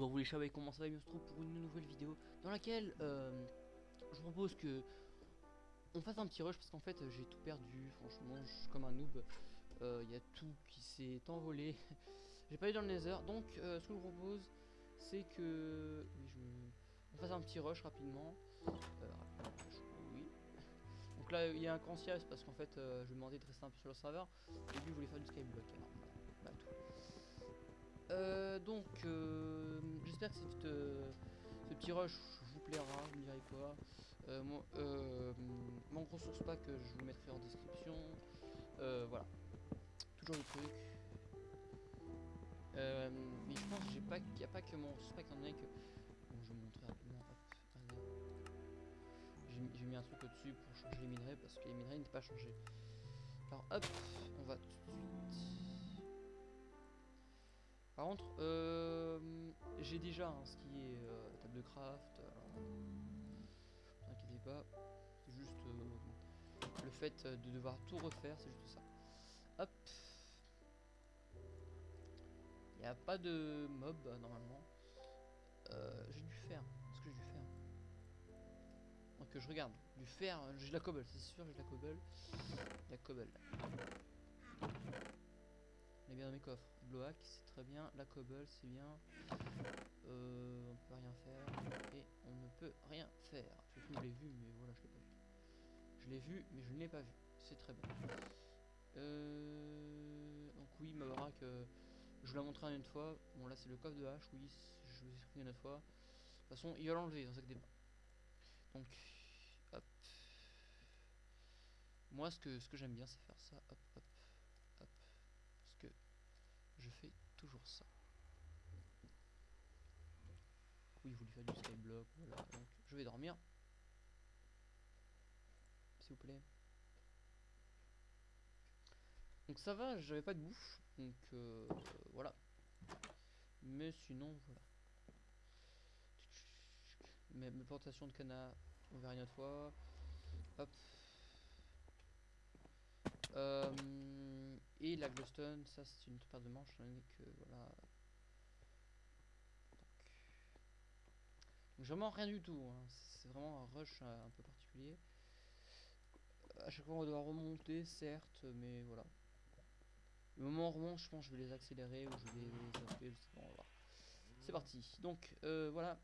bonjour vous les chats, comment ça va bien se trouve pour une nouvelle vidéo dans laquelle euh, je vous propose que on fasse un petit rush parce qu'en fait j'ai tout perdu, franchement je suis comme un noob, il euh, y a tout qui s'est envolé, j'ai pas eu dans le nether, donc euh, ce que je vous propose c'est que je on fasse un petit rush rapidement, oui. Donc là il y a un c'est parce qu'en fait je lui demandais de rester un peu sur le serveur et lui il voulait faire du skyblock alors. Euh, donc, euh, j'espère que euh, ce petit rush vous plaira, vous me direz quoi. mon, mon gros source pack, je vous mettrai en description. voilà, toujours le truc. mais je pense qu'il n'y a pas que mon source pack, en que... Bon, je vais montrer rapidement. J'ai mis un truc au-dessus pour changer les minerais parce que les minerais n'étaient pas changés. Alors hop, on va tout de suite par contre, euh, j'ai déjà hein, ce qui est euh, table de craft. Alors, ne inquiétez pas, c'est juste euh, le fait de devoir tout refaire, c'est juste ça. Hop. Il n'y a pas de mob normalement. j'ai dû faire. Qu'est-ce que j'ai dû faire? Donc je regarde. Du fer, j'ai de la cobble, c'est sûr, j'ai de la cobble. La cobble bien dans mes coffres. C'est très bien. La cobble, c'est bien. Euh, on peut rien faire. Et on ne peut rien faire. je l'ai vu, mais voilà, je l'ai pas vu. Je l'ai vu, mais je ne l'ai pas vu. C'est très bien. Euh, donc oui, ma baraque, euh, je vous l'ai montré une fois. Bon, là, c'est le coffre de hache. Oui, je vous ai expliqué une autre fois. De toute façon, il va l'enlever, dans ça que Donc, hop. Moi, ce que, ce que j'aime bien, c'est faire ça. Hop, hop que je fais toujours ça. Oui, vous lui faites du skyblock, voilà. Donc, je vais dormir. S'il vous plaît. Donc ça va, j'avais pas de bouffe. Donc euh, voilà. Mais sinon, voilà. Mes, plantations de canard, on verra une autre fois. Hop. Euh, et la glowstone, ça c'est une paire de manches, que voilà. Donc, vraiment rien du tout, hein. c'est vraiment un rush euh, un peu particulier. À chaque fois on doit remonter, certes, mais voilà. Le moment où on remonte, je pense que je vais les accélérer ou je vais les C'est parti. Donc euh, voilà.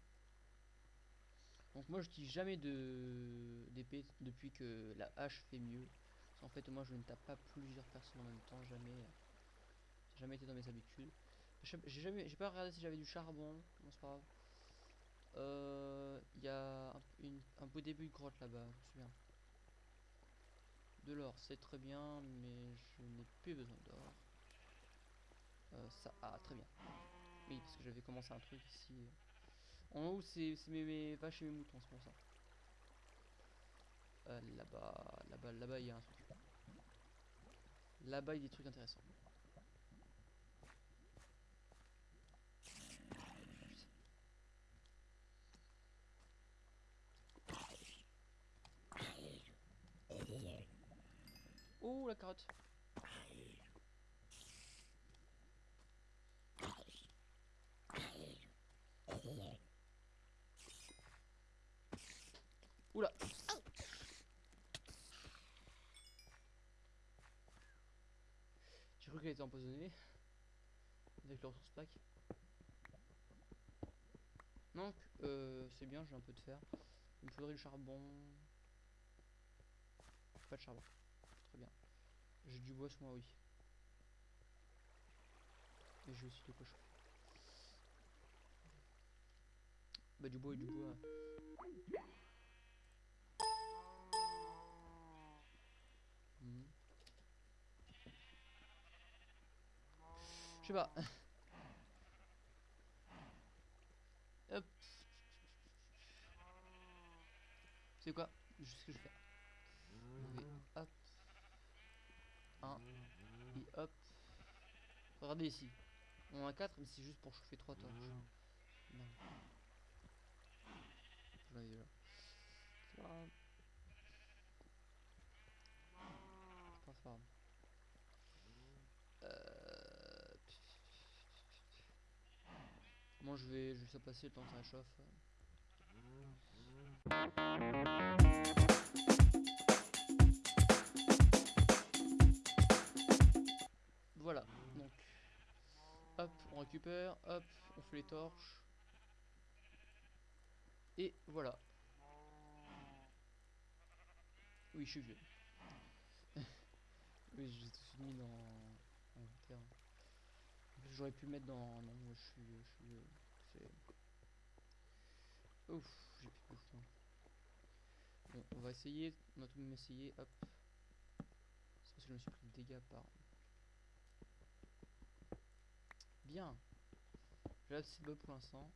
Donc moi je dis jamais de d'épée depuis que la hache fait mieux. En fait, moi, je ne tape pas plusieurs personnes en même temps, jamais. Jamais été dans mes habitudes. J'ai jamais, j'ai pas regardé si j'avais du charbon. Non, c'est pas grave. Euh, il y a un, beau début de grotte là-bas, je me souviens. De l'or, c'est très bien, mais je n'ai plus besoin d'or. Euh, ça, ah, très bien. Oui, parce que j'avais commencé un truc ici. En haut, c'est mes, mes vaches et mes moutons, c'est pour ça. Euh, là-bas, là-bas, là-bas, il y a un truc. Là-bas, il y a des trucs intéressants. Oh, la carotte. Oula Était empoisonnée. Avec le ressource pack. Donc, euh, c'est bien, j'ai un peu de fer. Il me faudrait du charbon. Pas de charbon. Très bien. J'ai du bois moi, oui. Et j'ai aussi de quoi chauffer. Bah, du bois et du bois. Je sais pas. Hop. C'est quoi? Je sais ce que je fais. hop. Un. Et hop. Regardez ici. On a 4, mais c'est juste pour chauffer 3 torches. Non pas grave. Euh... Moi je vais, ça passer le temps que ça réchauffe. Voilà, donc hop, on récupère, hop, on fait les torches. Et voilà. Oui, je suis vieux. oui, j'ai tout mis dans. J'aurais pu mettre dans. Non, je suis. Je suis. C'est. Ouf, j'ai plus de moi. Bon, on va essayer. On va tout de même essayer. Hop. C'est parce que je me suis pris des dégâts par. Bien. J'ai assez de bob pour l'instant.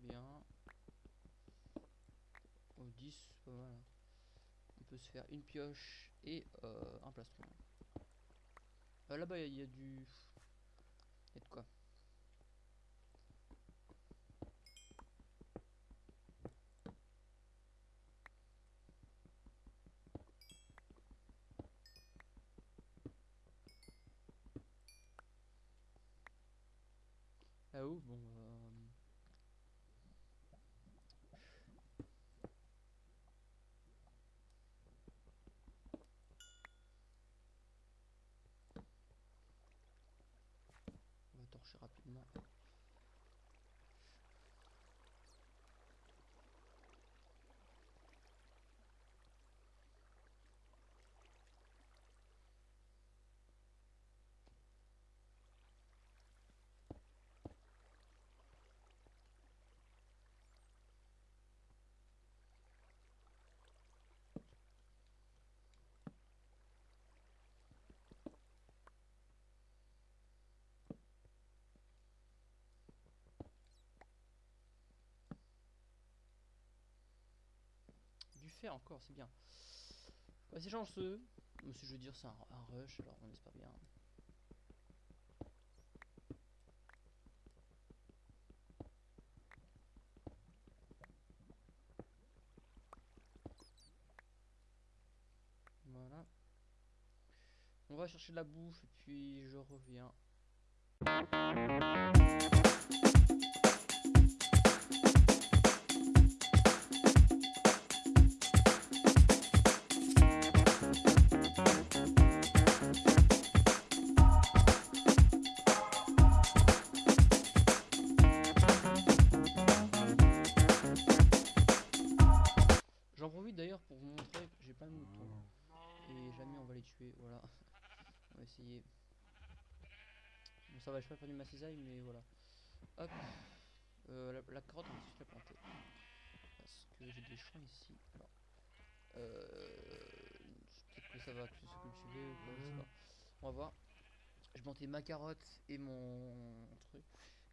Bien. Oh, 10, c'est pas mal. hein. Peut se faire une pioche et euh, un plastron. Euh, Là-bas, il y, a du. Il y a de quoi. Ah où Bon. euh, On va torcher rapidement. Encore, c'est bien. Bah, c'est chanceux. Mais si je veux dire, c'est un, un rush, alors on espère bien. Voilà. On va chercher de la bouffe et puis je reviens. Perdu ma cisaille, mais voilà. Hop. Euh, la, carotte, on va juste la planter. Parce que j'ai des champs ici. Alors. Euh, Peut-être que ça va se cultiver ou quoi, je sais pas. On va voir. Je planter ma carotte et mon truc.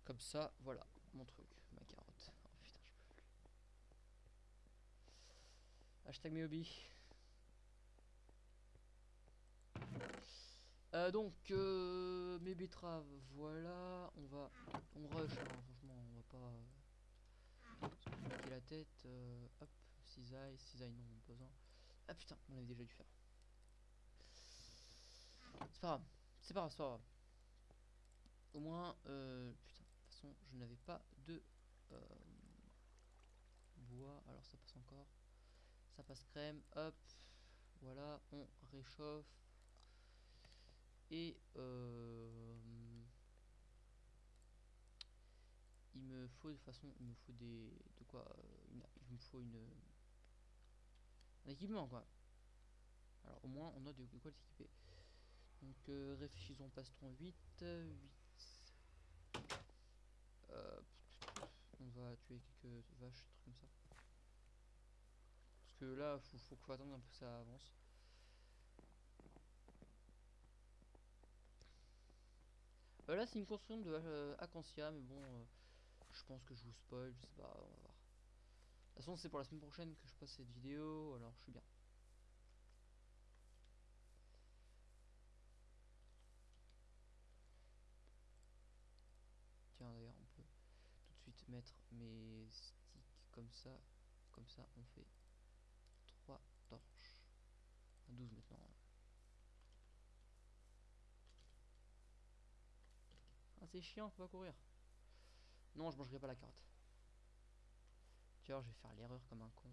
Comme ça, voilà, mon truc, ma carotte. Oh plus. Hashtag mes hobbies. Euh, donc euh, mes betteraves, voilà, on va, on rush, hein, franchement, on va pas euh, se la tête. euh, hop, cisaille, cisaille non, pas besoin. Ah putain, on avait déjà dû faire. C'est pas grave, c'est pas grave, c'est pas grave. Au moins, putain, de toute façon, je n'avais pas de bois, alors ça passe encore. Ça passe crème, hop, voilà, on réchauffe. Et euh, il me faut de façon, il me faut des de quoi, euh, il me faut une un équipement quoi. Alors au moins on a de, quoi s'équiper. Donc euh, réfléchissons plastron 8, euh, 8. Euh, on va tuer quelques vaches, trucs comme ça. Parce que là, faut, faut, faut attendre un peu que ça avance. Euh, là, c'est une construction de euh, Acacia, mais bon, euh, je pense que je vous spoil, je sais pas, on va voir. De toute façon, c'est pour la semaine prochaine que je passe cette vidéo, alors je suis bien. Tiens, d'ailleurs, on peut tout de suite mettre mes sticks comme ça. Comme ça, on fait 3 torches. À 12 maintenant. C'est chiant, faut pas courir. Non, je mangerai pas la carotte. Vois, je vais faire l'erreur comme un con.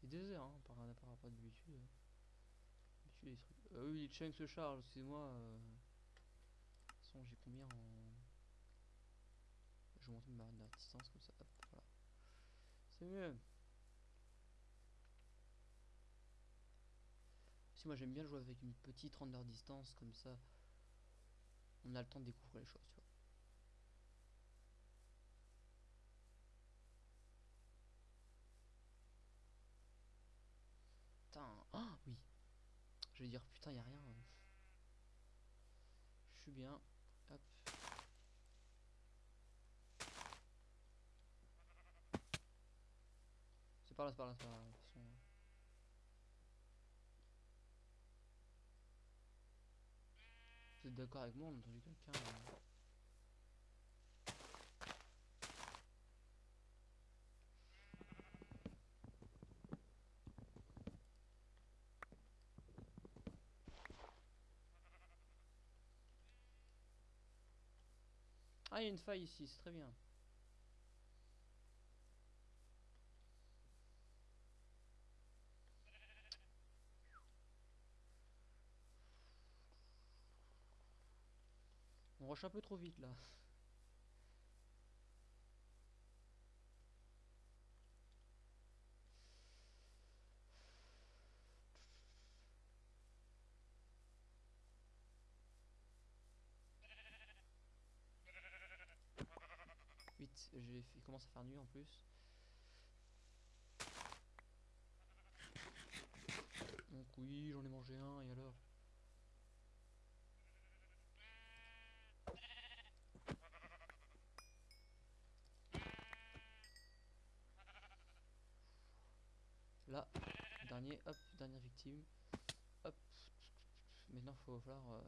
C'est deux heures hein, par, rapport à d'habitude. Ah oui, chunks se chargent, excusez-moi. Euh... De toute façon, j'ai combien en. Distance comme ça. C'est mieux. Si moi j'aime bien jouer avec une petite render distance comme ça, on a le temps de découvrir les choses, tu vois. Putain, ah oui. Je vais dire putain, y a rien. Je suis bien. Hop. C'est par là, c'est par là, c'est par là. Vous êtes d'accord avec moi On a entendu quelqu'un. Ah, il y a une faille ici, c'est très bien. Rush un peu trop vite là. Vite, j'ai fait commence à faire nuit en plus. Donc oui, j'en ai mangé un et alors? Là, dernier, hop, dernière victime. Hop. Maintenant, faut falloir. euh,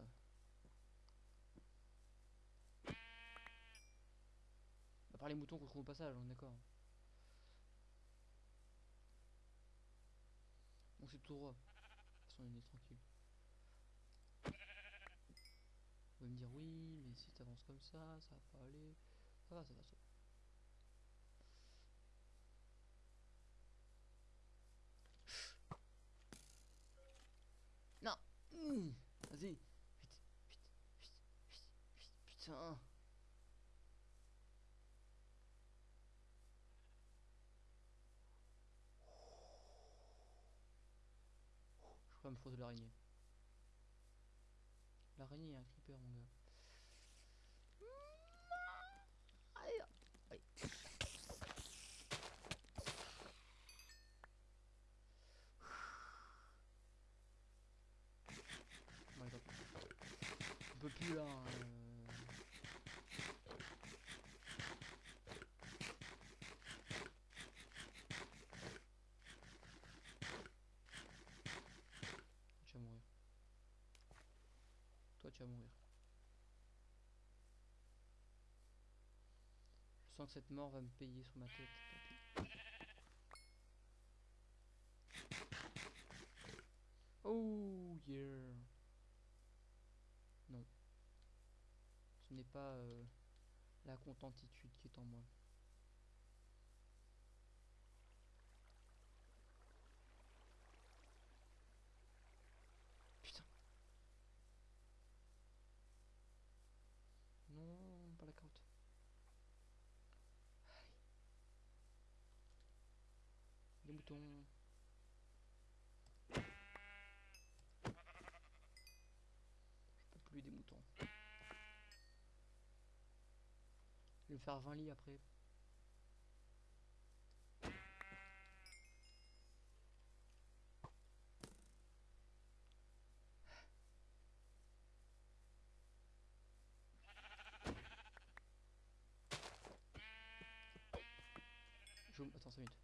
À part les moutons qu'on trouve au passage, on est d'accord. Donc c'est tout droit. On est tranquille. Vous allez me dire oui, mais si t'avances comme ça, ça va pas aller. Ça va, ça va, ça va. Non Mmh. Vas-y Vite, vite, vite, vite, vite, putain Je crois me de l'araignée. L'araignée est un creeper mon gars. On peut plus là. hein, euh. Tu vas mourir. Mourir. Je sens que cette mort va me payer sur ma tête. Oh yeah. Non. Ce n'est pas euh, la contentitude qui est en moi. Putain. Non, pas la carotte. Aïe. Les moutons. Je peux plus des moutons. Je vais faire 20 lits après. Attends 5 minutes.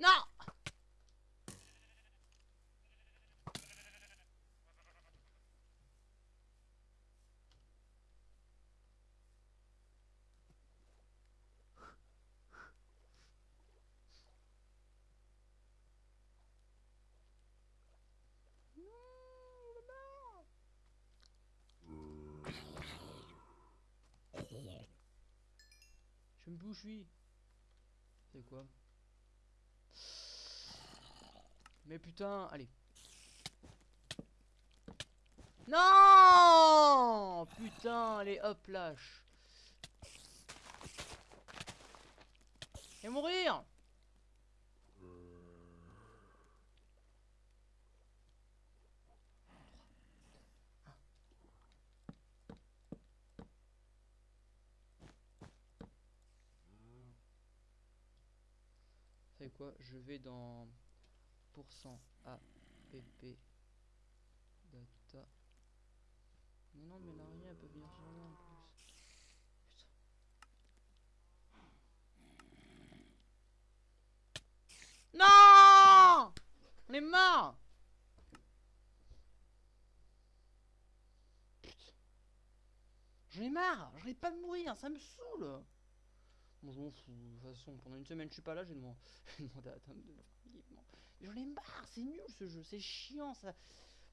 Non je suis. C'est quoi? Mais putain, allez. Non Putain, allez, hop, lâche. Et mourir C'est Je vais dans pourcent app data. Mais non, mais l'araignée elle peut venir sur moi en plus. Non On est mort. J'en ai marre J'arrive pas de mourir, ça me saoule Bon, je m'en fous. De toute façon, pendant une semaine, je suis pas là, j'ai demandé, à Tom de. J'en ai marre, c'est nul ce jeu, c'est chiant ça.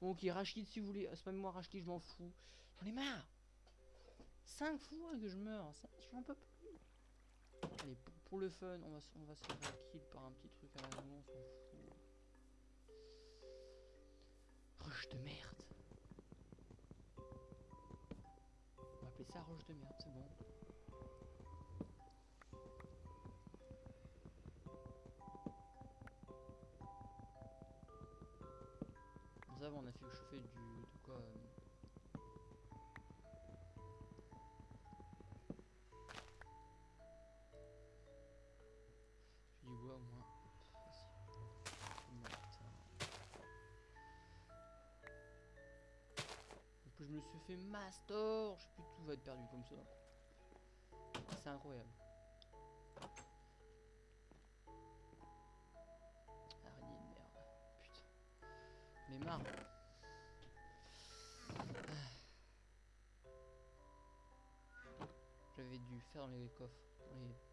Bon, ok, Rashkid si vous voulez, c'est pas moi Rashkid, je m'en fous. J'en ai marre. 5 fois que je meurs, ça, j'en peux plus. Allez, pour, pour, le fun, on va, on va se faire kill par un petit truc à la maison, on s'en fout. Rush de merde. On va appeler ça rush de merde, c'est bon. On a fait chauffer du de quoi euh... Du bois au moins. Je me suis fait master, je sais plus tout va être perdu comme ça. C'est incroyable. Mais marre. J'avais dû dans les coffres.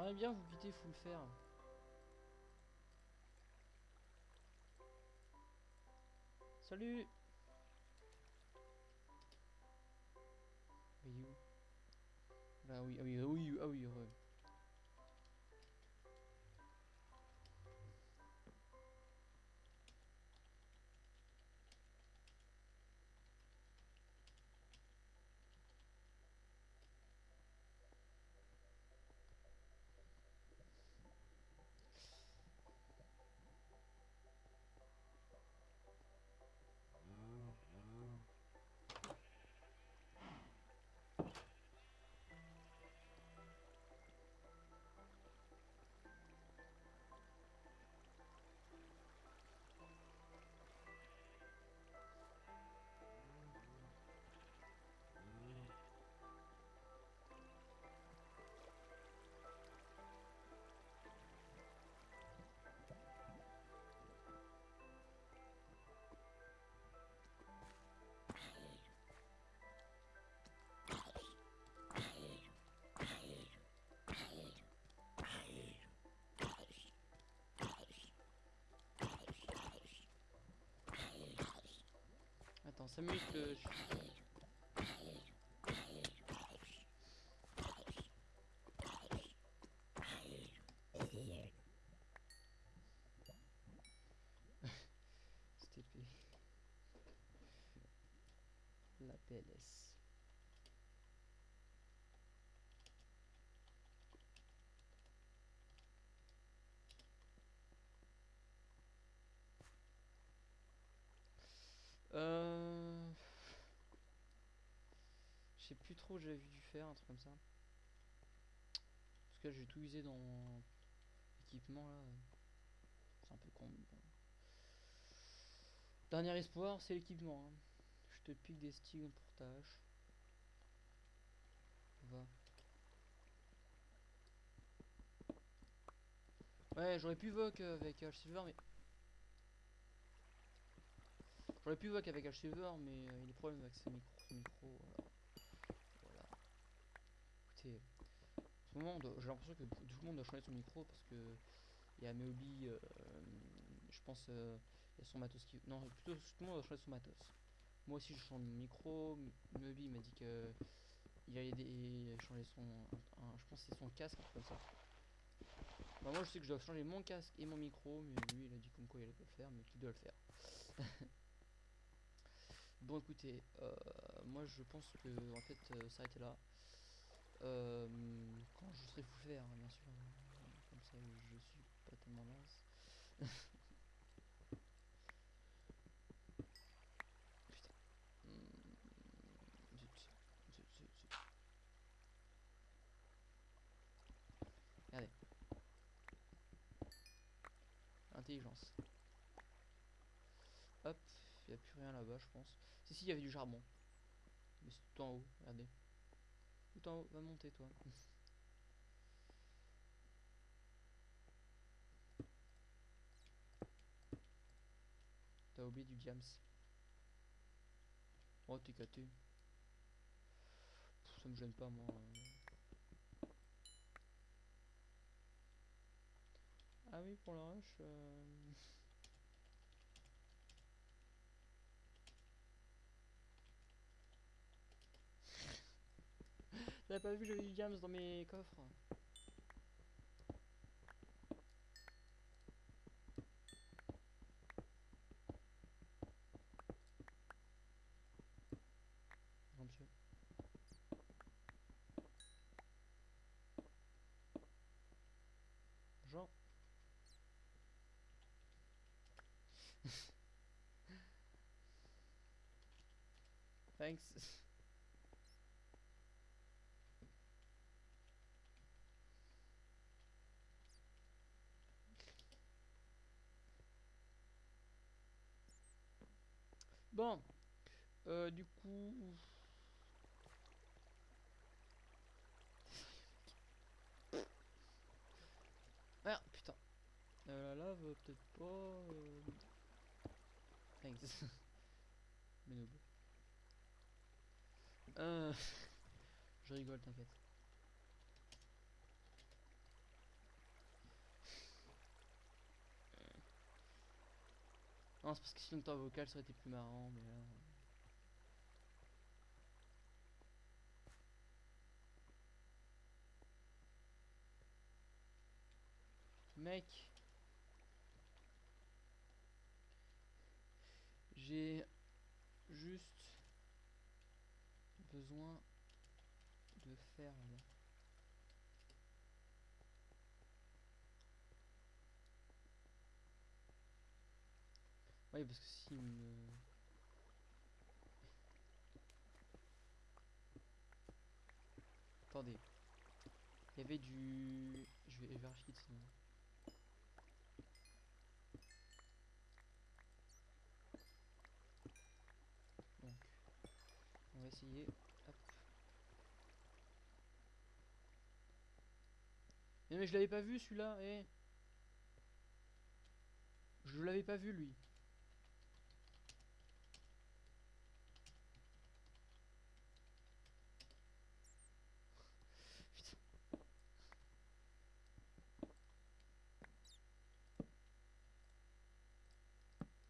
J'aimerais bien vous quitter, le faire. Salut Mais où? Là oui, ah oui, ah oui, ah oui, heureux. Attends, 5 minutes que je... La PLS. Euh... Je sais plus trop, j'avais dû faire un truc comme ça. Parce que j'ai tout usé dans mon équipement là. C'est un peu con. Dernier espoir, c'est l'équipement. hein. Je te pique des stigmes pour tâche. Va. Ouais, j'aurais pu voc euh, avec H Silver, mais J'aurais pu voir qu'avec H-Saver, mais euh, il des problèmes avec ses micros. micro. Écoutez, on doit- j'ai l'impression que tout le monde doit changer son micro parce que il y a Meobi, euh, je pense, euh, il y a son matos qui. Non, plutôt tout le monde doit changer son matos. Moi aussi, je change mon micro. Meobi m'a dit que il allait changer son. je pense c'est son casque, comme ça. Bah, moi, je sais que je dois changer mon casque et mon micro, mais lui, il a dit comme quoi il allait pas le faire, mais qu'il doit le faire. Bon écoutez, euh, moi je pense que en fait euh, s'arrêter là. Euh, quand je serai fou faire, hein, bien sûr. Comme ça je suis pas tellement naze. Putain. Regardez. Intelligence. Hop, il a plus rien là-bas, je pense. Si, si, il y avait du charbon. Mais c'est tout en haut, regardez. Tout va monter toi. T'as oublié du diams. Oh, t'es caté. Ça me gêne pas, moi. Ah oui, pour le rush. euh, T'avais pas vu, j'avais du diams dans mes coffres. Monsieur. Jean. Thanks. Bon, euh, du coup, ah putain, euh, la lave peut-être pas. euh, Thanks. Mais. Euh, je rigole, t'inquiète. Non, c'est parce que sinon temps vocal ça aurait été plus marrant, mais là. Mec, j'ai juste besoin de faire là. Oui, parce que si me... Attendez. Il y avait du... Je vais, je vais archiver sinon. Donc, on va essayer. Hop. Mais, mais je l'avais pas vu celui-là, eh. Je l'avais pas vu lui. Putain.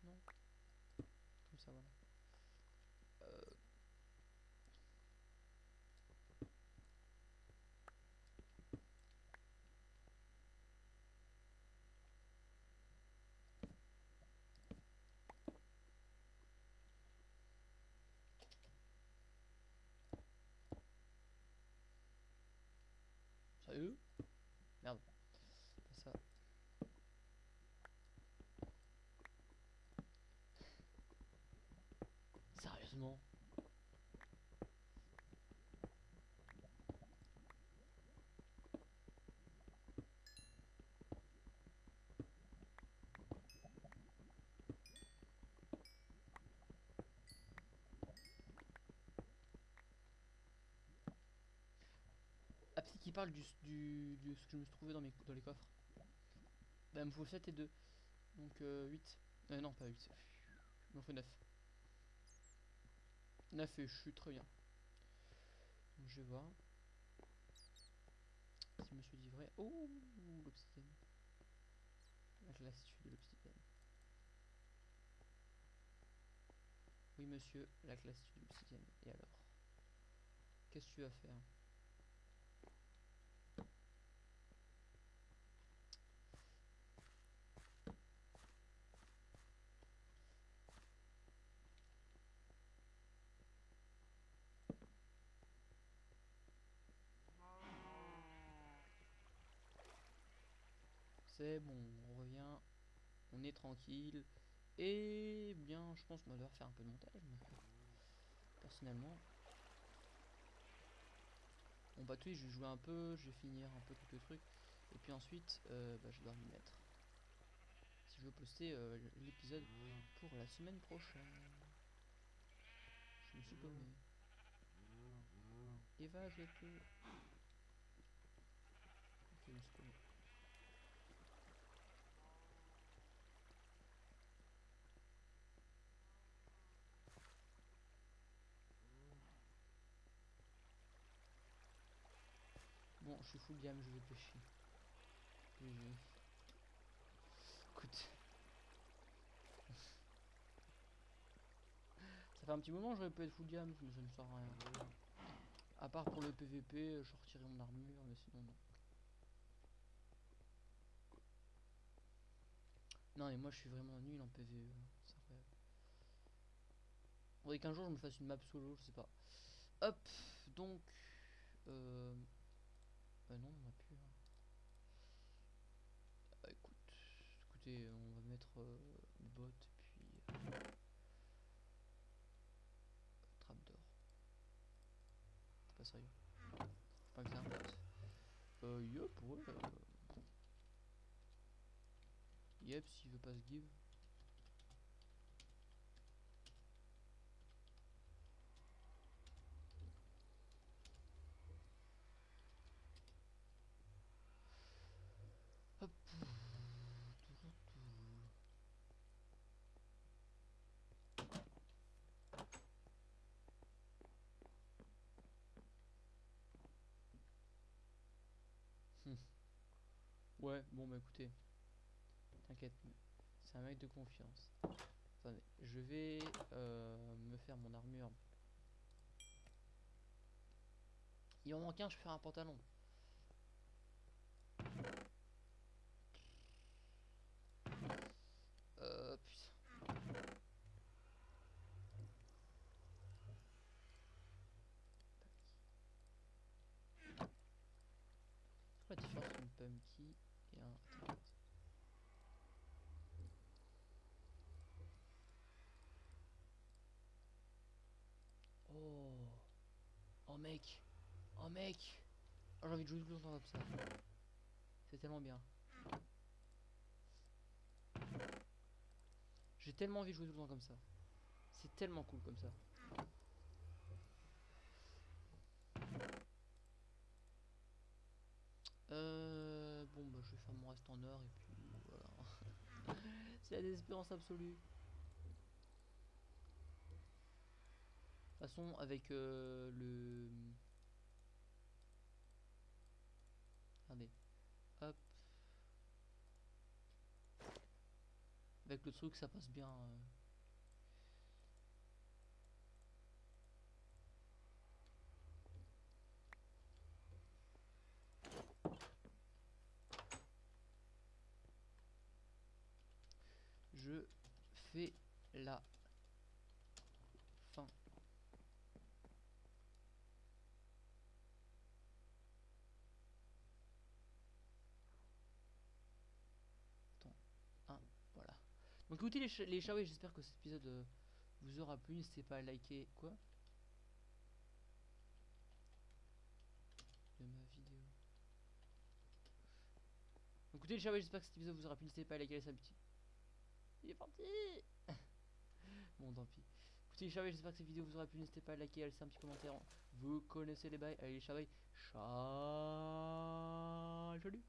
Non. Comme ça, voilà. Euh, Sérieux Merde. Ça. Sérieusement? Ah, petit qui parle du, ce que je me suis trouvé dans, mes, dans les coffres. Bah, il me faut 7 et 2. Donc euh, 8. Euh, non, pas 8. Il m'en faut 9. 9 et je suis très bien. Je vais voir. Si monsieur dit vrai. Oh l'obsidienne. La classitude de l'obsidienne. Oui monsieur, la classitude de l'obsidienne. Et alors? Qu'est-ce que tu vas faire? Bon, on revient, on est tranquille. Et bien, je pense qu'on va devoir faire un peu de montage. Personnellement. Bon bah tu je vais jouer un peu, je vais finir un peu quelques trucs. Et puis ensuite, euh, bah, je dois m'y mettre. Si je veux poster euh, l'épisode pour la semaine prochaine. Je me suis paumé. Eva, tout. Ok, je me suis full gamme, je vais pêcher. GG. Écoute. Ça fait un petit moment que j'aurais pu être full gamme, mais ça ne sert à rien. À part pour le PVP, je retirais mon armure, mais sinon non. Non, mais moi je suis vraiment nul en PVE. C'est incroyable. Faudrait qu'un jour je me fasse une map solo, je sais pas. Hop, donc. Euh, euh, non, on a plus. Hein. Euh, écoute, écoutez, on va mettre euh, bot puis euh, trappe d'or. Pas sérieux. Pas que ça. Euh, yep, ouais. Euh... Yep, s'il veut pas se give. Ouais, bon bah écoutez. T'inquiète, c'est un mec de confiance. Attendez, je vais euh, me faire mon armure. Il en manque un, je vais faire un pantalon. Euh, putain. Pumpkin Oh Oh mec Oh mec Oh j'ai envie de jouer tout le temps comme ça. C'est tellement bien. J'ai tellement envie de jouer tout le temps comme ça. C'est tellement cool comme ça. Euh, mon reste en or et puis voilà. C'est la désespérance absolue. De toute façon avec euh, le... Regardez. Hop. Avec le truc ça passe bien. euh. Je fais la fin. Attends. Un, voilà. Donc écoutez les, les j'espère que cet épisode vous aura plu. N'hésitez pas à liker. Quoi? De ma vidéo. Donc, écoutez les oui, j'espère que cet épisode vous aura plu. N'hésitez pas à liker, un petit il est parti Bon tant pis. Écoutez les chavets, j'espère que cette vidéo vous aura plu. N'hésitez pas à liker, à laisser un petit commentaire. Vous connaissez les bails. Allez les chavets. Ciao